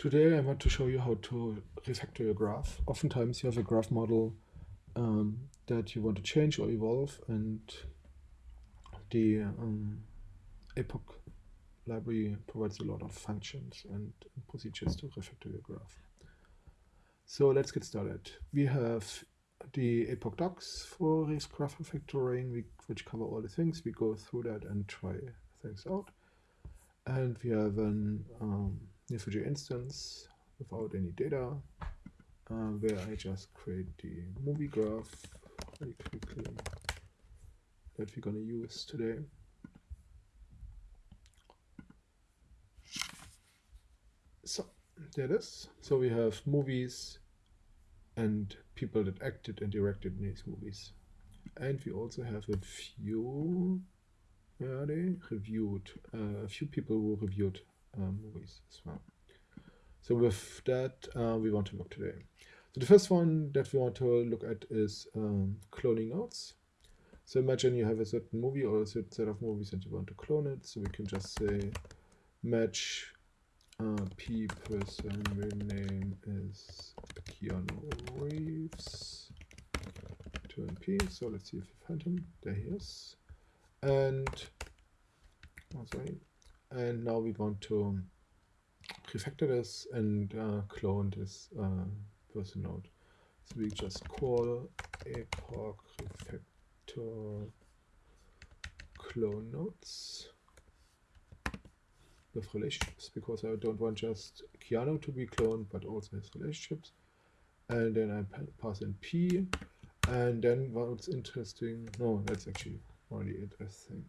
Today I want to show you how to refactor your graph. Oftentimes you have a graph model um, that you want to change or evolve and the um, APOC library provides a lot of functions and procedures to refactor your graph. So let's get started. We have the APOC docs for graph refactoring, which cover all the things. We go through that and try things out. And we have an um, Neo4j instance without any data, uh, where I just create the movie graph very quickly that we're going to use today. So there it is. So we have movies and people that acted and directed in these movies. And we also have a few, where are they? Reviewed, uh, a few people who reviewed movies as well. So with that, uh, we want to look today. So the first one that we want to look at is um, cloning nodes. So imagine you have a certain movie or a certain set of movies and you want to clone it. So we can just say match uh, P person name is Keanu Reeves. Turn P. So let's see if we find him. There he is. And oh, sorry, and now we want to refactor this and uh, clone this uh, person node. So we just call APOC refactor clone nodes with relationships because I don't want just Keanu to be cloned but also his relationships. And then I pass in P and then what's interesting, no, that's actually already it, I think.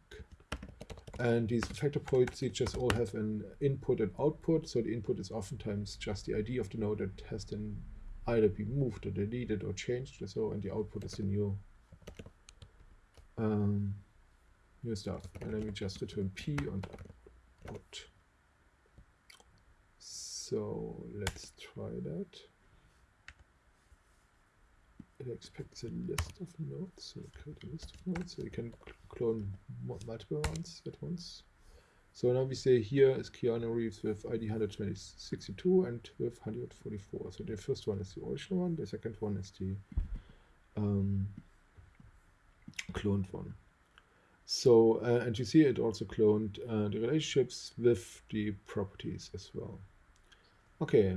And these factor points they just all have an input and output. So the input is oftentimes just the ID of the node that has then either been moved or deleted or changed or so, and the output is the new um, new stuff. And then we just return P and output. So let's try that. It expects a list of nodes, so create a list of nodes, so you can clone multiple ones at once. So now we say here is Keanu Reeves with ID 162 and with 144. So the first one is the original one, the second one is the um, cloned one. So, uh, and you see it also cloned uh, the relationships with the properties as well. Okay,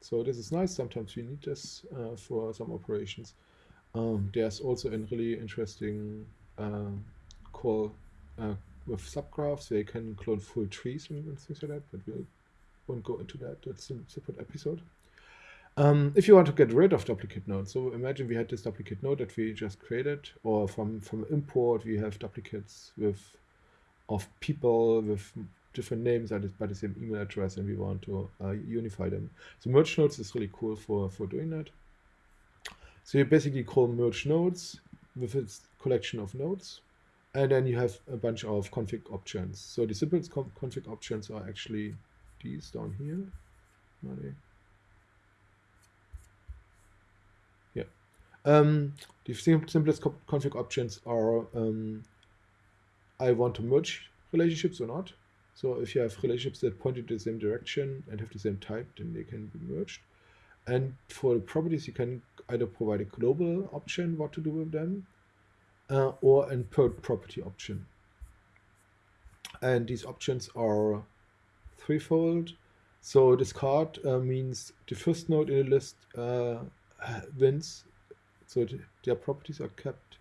so this is nice. Sometimes we need this uh, for some operations. Um, there's also a really interesting uh, call uh, with subgraphs where you can clone full trees and, and, things like that, but we won't go into that. That's a separate episode. Um, if you want to get rid of duplicate nodes, so imagine we had this duplicate node that we just created, or from, from import we have duplicates with of people with different names by the same email address and we want to uh, unify them. So merge nodes is really cool for, for doing that. So you basically call merge nodes with its collection of nodes and then you have a bunch of config options. So the simplest config options are actually these down here. Yeah. Um, the simplest config options are um, I want to merge relationships or not. So if you have relationships that point in the same direction and have the same type, then they can be merged. And for the properties, you can either provide a global option, what to do with them, uh, or an per property option. And these options are threefold. So discard uh, means the first node in the list uh, wins, so their properties are kept.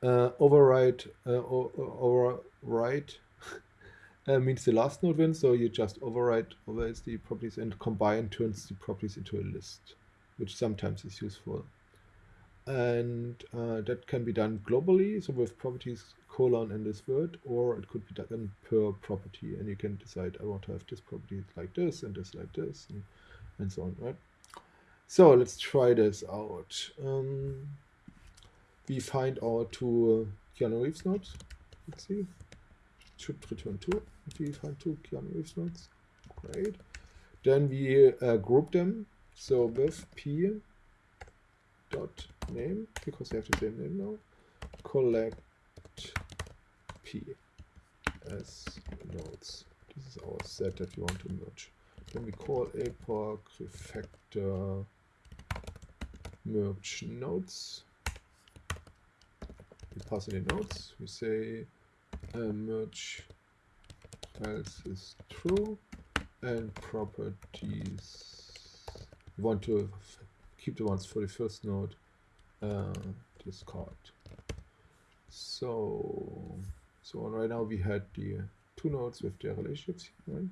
Uh, override, uh, override uh, means the last node wins, so you just override overrides the properties and combine turns the properties into a list, which sometimes is useful. And uh, that can be done globally, so with properties colon and this word, or it could be done per property, and you can decide I want to have this property like this and this like this, and, and so on, right? So let's try this out. Um, we find our two uh, Keanu Reeves nodes. Let's see should return two if we find two Keanu Reeves nodes. Great. Then we uh, group them. So with p dot name because they have the same name now. Collect p as nodes. This is our set that we want to merge. then we call APOC refactor merge nodes. We pass in the nodes. We say uh, merge else is true and properties. We want to keep the ones for the first node uh, discard. So, so right now we had the two nodes with their relationships, right?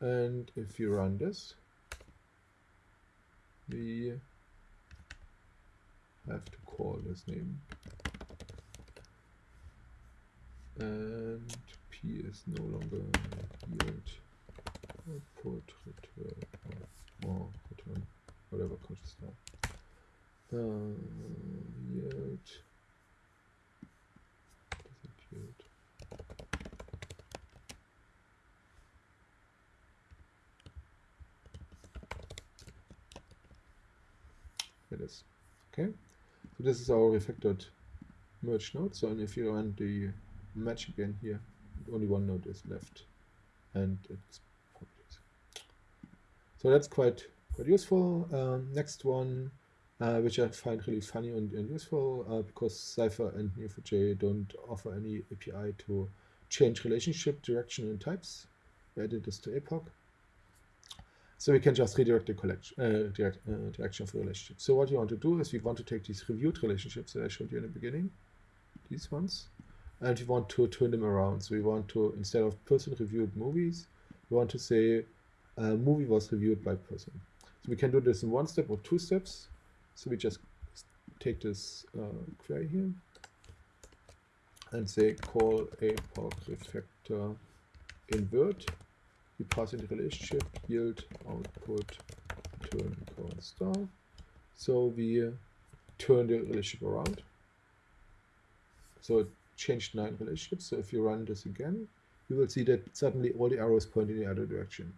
And if you run this, we have to call this name. And P is no longer yield output return or return whatever conscious now. Uh, yield yield it is. Okay. So this is our refactored merge node. So and if you run the match again here only one node is left and it's so that's quite quite useful um, next one uh, which I find really funny and, and useful uh, because Cypher and Neo4j don't offer any API to change relationship direction and types. We added this to APOC. So we can just redirect the collection, uh, direct, uh, direction of the relationship. So what you want to do is we want to take these reviewed relationships that I showed you in the beginning, these ones, and we want to turn them around. So we want to, instead of person reviewed movies, we want to say a movie was reviewed by person. So we can do this in one step or two steps. So we just take this uh, query here and say call APOC refactor invert. We pass in the relationship yield output turn current star. So we turn the relationship around. So it changed nine relationships. So if you run this again, you will see that suddenly all the arrows point in the other direction.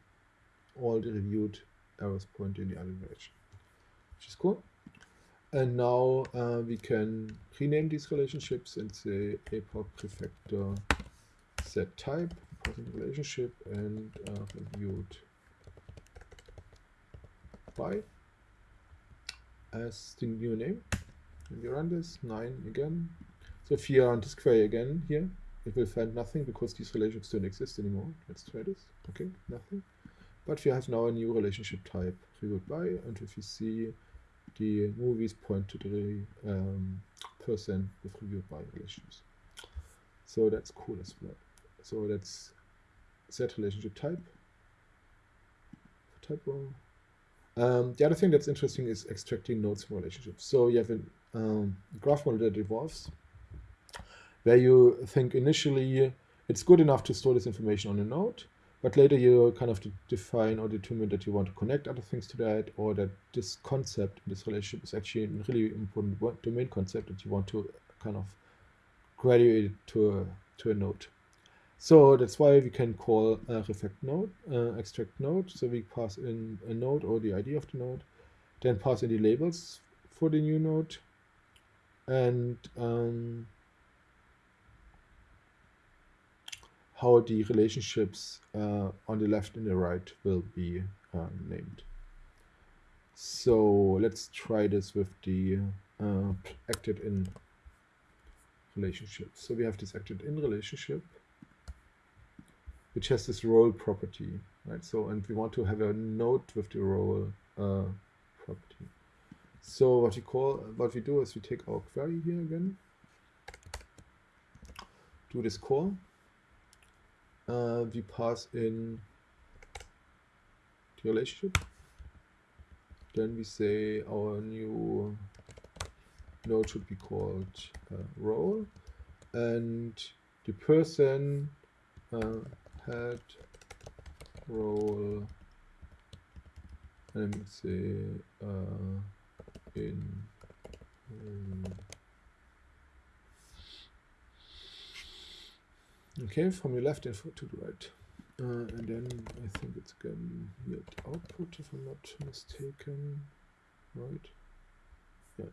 All the reviewed arrows point in the other direction, which is cool. And now uh, we can rename these relationships and say APOC refactor set type, present relationship, and uh, reviewed by as the new name. And we run this, 9 again. So if you run this query again here, it will find nothing because these relationships don't exist anymore. Let's try this. Okay, nothing. But we have now a new relationship type, reviewed by, and if you see the movies point to the um, person with reviewed by relations. So that's cool as well. So that's set relationship type. Typo. Um, the other thing that's interesting is extracting nodes from relationships. So you have a um, graph model that evolves where you think initially it's good enough to store this information on a node, but later you kind of define or determine that you want to connect other things to that or that this concept, this relationship is actually a really important domain concept that you want to kind of graduate to a, to a node. So that's why we can call a reflect node, uh, extract node. So we pass in a node or the ID of the node, then pass in the labels for the new node. And um, how the relationships uh, on the left and the right will be uh, named. So let's try this with the uh, acted in relationship. So we have this acted in relationship, which has this role property, right? So, and we want to have a node with the role uh, property. So what we call, what we do is we take our query here again, do this call, uh, we pass in the relationship. Then we say our new node should be called uh, role and the person uh, had role let say uh, in um, Okay, from your left and to the right. Uh, and then I think it's going again yield output if I'm not mistaken. Right? Yeah.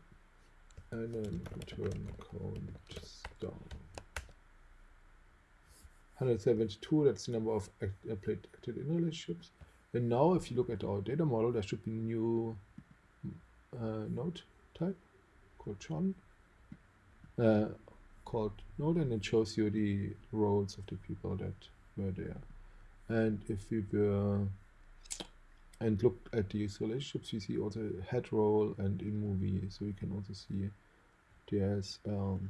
And then return count star. 172, that's the number of uh, acted in relationships. And now if you look at our data model, there should be new uh, node type called John, uh, called node, and it shows you the roles of the people that were there. And if we were and look at these relationships, we see also head role and in movie, so we can also see there's um,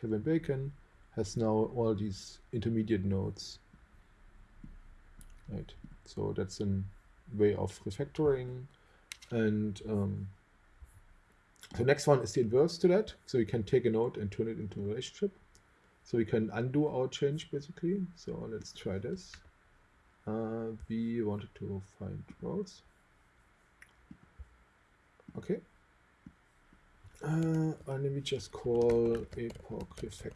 Kevin Bacon has now all these intermediate nodes right so that's a way of refactoring and um, the next one is the inverse to that. So we can take a node and turn it into a relationship. So we can undo our change basically. So let's try this. Uh, we wanted to find roles. Okay. Uh, and let me just call APOC refactor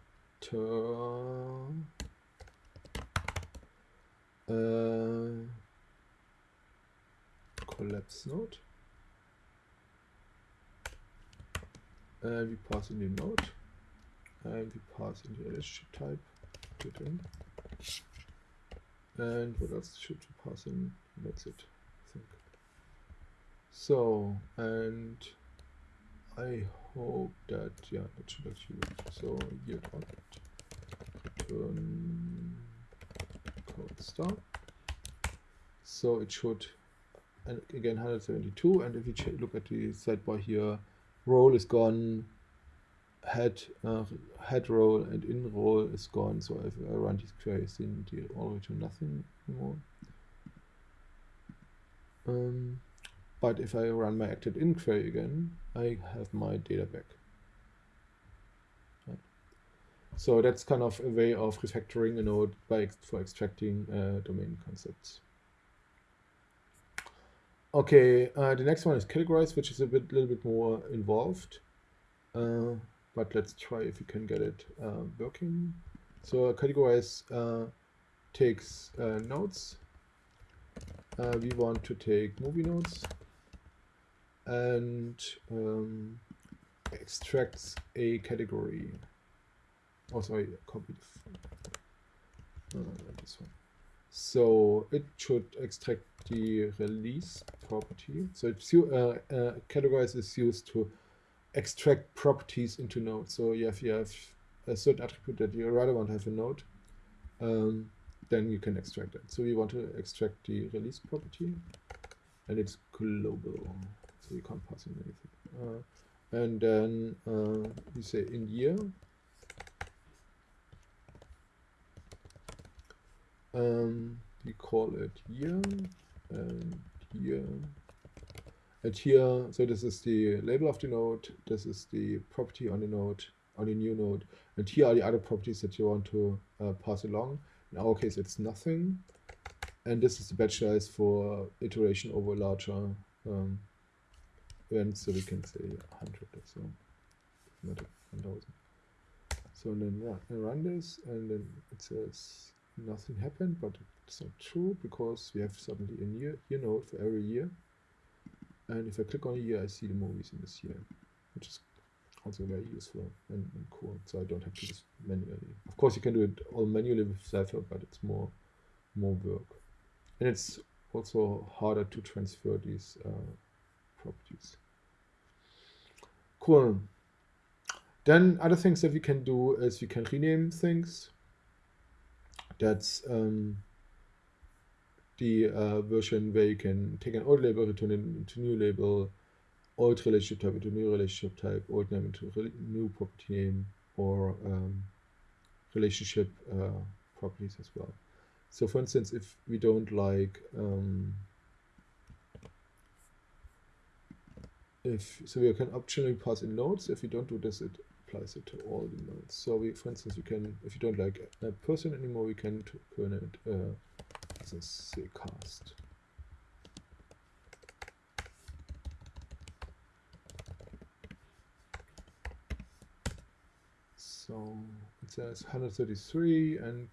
uh, collapse node. And we pass in the node. And we pass in the relationship type. And what else should we pass in? That's it, I think. So, and I hope that, yeah, that should actually work. So, yield return code star. So it should, and again 172. And if you look at the sidebar here, role is gone, head uh, head role and in role is gone. So if I run these queries, then they all return nothing anymore. Um, but if I run my acted in query again, I have my data back. So that's kind of a way of refactoring a node by ex for extracting uh, domain concepts. Okay, uh, the next one is categorize, which is a bit, little bit more involved. Uh, but let's try if we can get it uh, working. So categorize uh, takes uh, nodes. we want to take movie nodes and um, extracts a category. Oh, sorry, copy uh, this one. So it should extract the release property. So it's uh, uh, categorize is used to extract properties into nodes. So if you have a certain attribute that you rather want to have a node, um, then you can extract it. So we want to extract the release property, and it's global, so you can't pass in anything. Uh, and then uh, we say in year um, we call it year and here and here so this is the label of the node this is the property on the node on the new node. And here are the other properties that you want to uh, pass along. In our case it's nothing. And this is the batch size for iteration over larger um, events. So we can say 100 or so. Not 1000 so then run, run this and then it says nothing happened, but it's not true because we have suddenly a year, year node for every year. And if I click on a year, I see the movies in this year, which is also very useful and, and cool. So I don't have to do this manually. Of course, you can do it all manually with Cypher, but it's more more work. And it's also harder to transfer these uh, properties. Cool. Then other things that we can do is we can rename things that's um, the uh, version where you can take an old label, return it into new label, old relationship type into new relationship type, old name into new property name, or um, relationship uh, properties as well. So for instance, if we don't like, um, if so we can optionally pass in nodes. If we don't do this, it applies it to all the nodes. So we, for instance, we can, if you don't like a person anymore, we can turn it uh, a say cast. So it says 133 and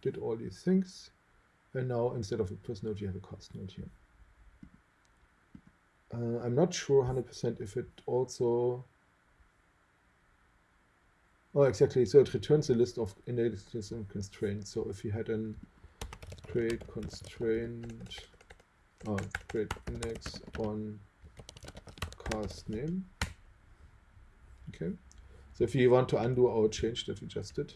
did all these things. And now instead of a person node, you have a cast node here. Uh, I'm not sure 100% if it also Oh, exactly. So it returns a list of index constraints. So if you had an create constraint oh, create index on cast name. Okay. So if you want to undo our change that we just did,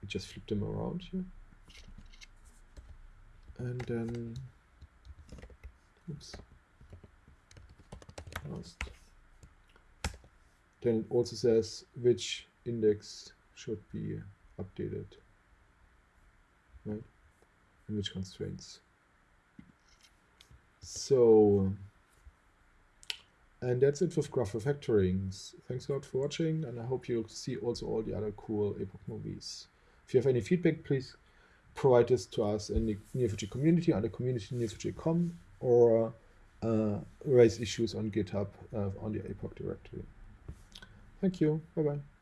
we just flip them around here. And then, oops, last. Then it also says which index should be updated, right? And which constraints. So, and that's it with Graph refactorings. Thanks a lot for watching, and I hope you'll see also all the other cool APOC movies. If you have any feedback, please provide this to us in the Neo4j community under community neo4j.com or uh, raise issues on GitHub uh, on the APOC directory. Thank you. Bye bye.